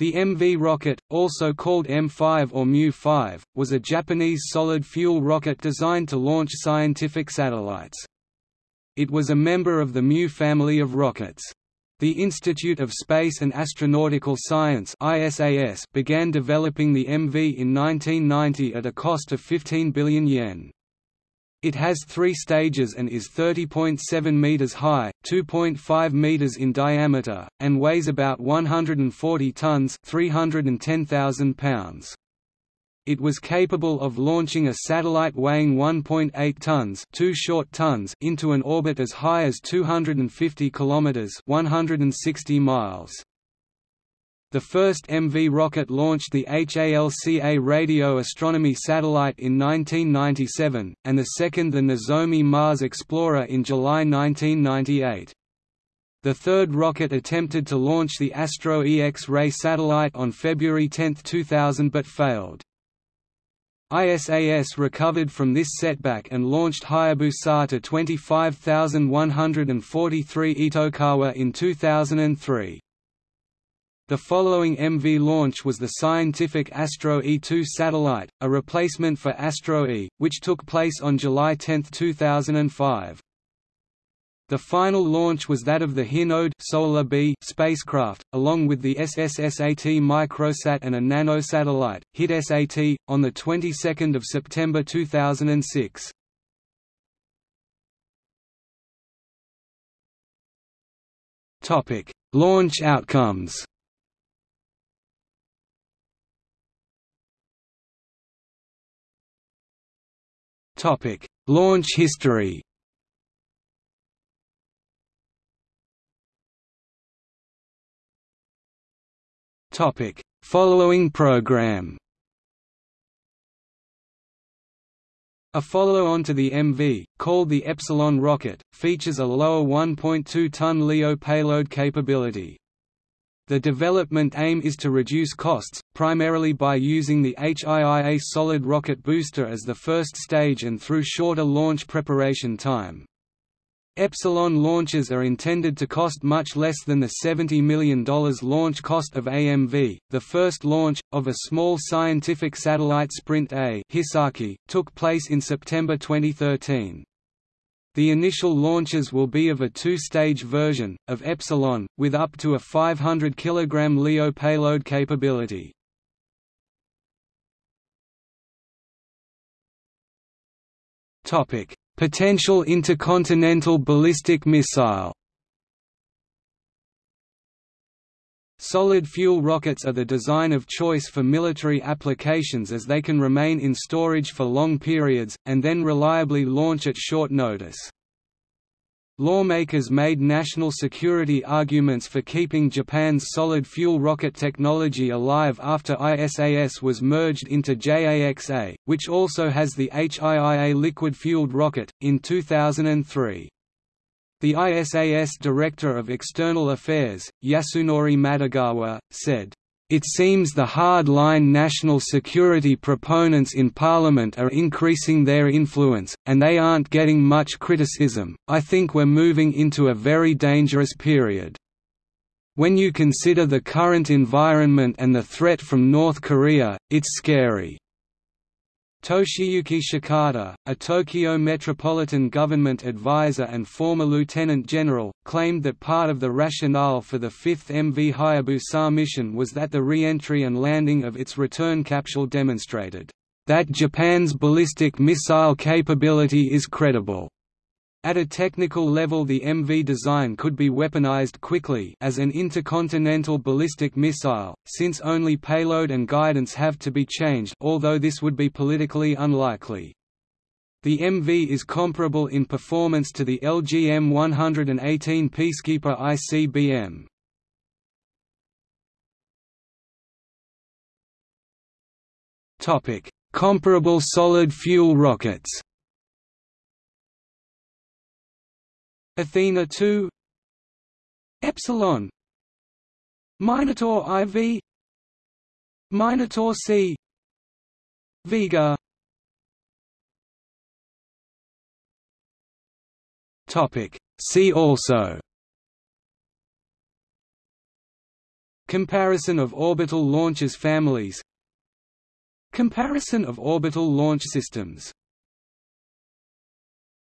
The MV rocket, also called M5 or Mu-5, was a Japanese solid-fuel rocket designed to launch scientific satellites. It was a member of the Mu family of rockets. The Institute of Space and Astronautical Science began developing the MV in 1990 at a cost of 15 billion yen. It has three stages and is 30.7 meters high, 2.5 meters in diameter, and weighs about 140 tons 310,000 pounds. It was capable of launching a satellite weighing 1.8 tons, 2 short tons into an orbit as high as 250 kilometers, 160 miles. The first MV rocket launched the HALCA radio astronomy satellite in 1997, and the second the Nozomi Mars Explorer in July 1998. The third rocket attempted to launch the Astro E X-ray satellite on February 10, 2000 but failed. ISAS recovered from this setback and launched Hayabusa to 25,143 Itokawa in 2003. The following MV launch was the scientific Astro E2 satellite, a replacement for Astro E, which took place on July 10, 2005. The final launch was that of the Hinode Solar B spacecraft, along with the SSSAT microsat and a nanosatellite, HIT-SAT, on the 22nd of September 2006. Topic: Launch outcomes. Topic: Launch history. Topic: Following program. A follow-on to the MV, called the Epsilon rocket, features a lower 1.2-ton LEO payload capability. The development aim is to reduce costs, primarily by using the HIIA solid rocket booster as the first stage and through shorter launch preparation time. Epsilon launches are intended to cost much less than the $70 million launch cost of AMV. The first launch, of a small scientific satellite Sprint A Hisaki, took place in September 2013. The initial launches will be of a two-stage version, of Epsilon, with up to a 500 kg LEO payload capability. Potential intercontinental ballistic missile Solid fuel rockets are the design of choice for military applications as they can remain in storage for long periods, and then reliably launch at short notice. Lawmakers made national security arguments for keeping Japan's solid fuel rocket technology alive after ISAS was merged into JAXA, which also has the HIIA liquid-fueled rocket, in 2003. The ISAS Director of External Affairs, Yasunori Matogawa, said, it seems the hard-line national security proponents in Parliament are increasing their influence, and they aren't getting much criticism. I think we're moving into a very dangerous period. When you consider the current environment and the threat from North Korea, it's scary. Toshiyuki Shikata, a Tokyo Metropolitan Government advisor and former lieutenant general, claimed that part of the rationale for the fifth MV Hayabusa mission was that the re-entry and landing of its return capsule demonstrated that Japan's ballistic missile capability is credible. At a technical level the MV design could be weaponized quickly as an intercontinental ballistic missile, since only payload and guidance have to be changed although this would be politically unlikely. The MV is comparable in performance to the LGM-118 Peacekeeper ICBM. Comparable solid fuel rockets Athena 2 Epsilon. Minotaur IV Minotaur C. Vega. Topic. See also. Comparison of orbital launchers families. Comparison of orbital launch systems